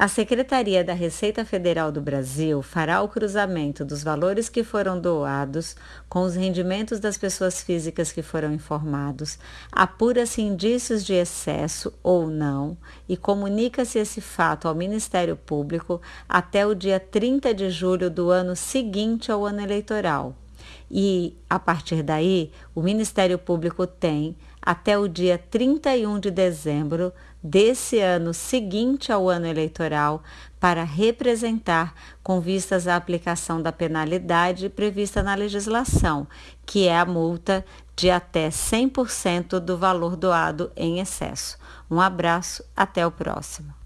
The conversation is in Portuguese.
A Secretaria da Receita Federal do Brasil fará o cruzamento dos valores que foram doados com os rendimentos das pessoas físicas que foram informados, apura-se indícios de excesso ou não e comunica-se esse fato ao Ministério Público até o dia 30 de julho do ano seguinte ao ano eleitoral. E, a partir daí, o Ministério Público tem até o dia 31 de dezembro desse ano seguinte ao ano eleitoral para representar com vistas à aplicação da penalidade prevista na legislação, que é a multa de até 100% do valor doado em excesso. Um abraço, até o próximo.